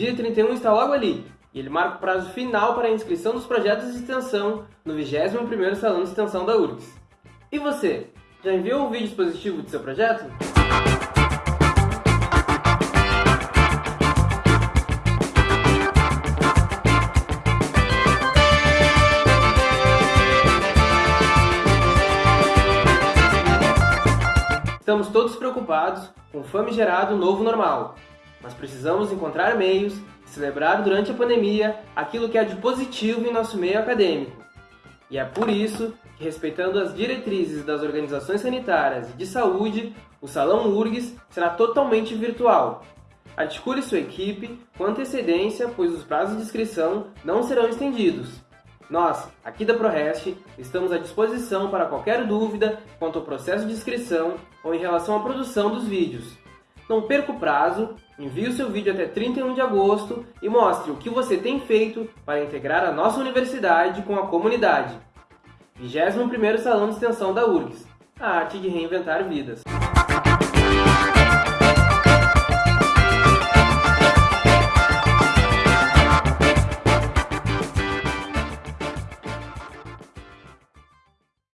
dia 31 está logo ali, e ele marca o prazo final para a inscrição dos projetos de extensão no 21º Salão de Extensão da URGS. E você, já enviou o vídeo expositivo do seu projeto? Estamos todos preocupados com o famigerado novo normal, mas precisamos encontrar meios de celebrar durante a pandemia aquilo que há de positivo em nosso meio acadêmico. E é por isso que, respeitando as diretrizes das organizações sanitárias e de saúde, o Salão URGS será totalmente virtual. Articule sua equipe com antecedência, pois os prazos de inscrição não serão estendidos. Nós, aqui da ProRest, estamos à disposição para qualquer dúvida quanto ao processo de inscrição ou em relação à produção dos vídeos. Não perca o prazo, envie o seu vídeo até 31 de agosto e mostre o que você tem feito para integrar a nossa universidade com a comunidade. 21º Salão de Extensão da URGS, a arte de reinventar vidas.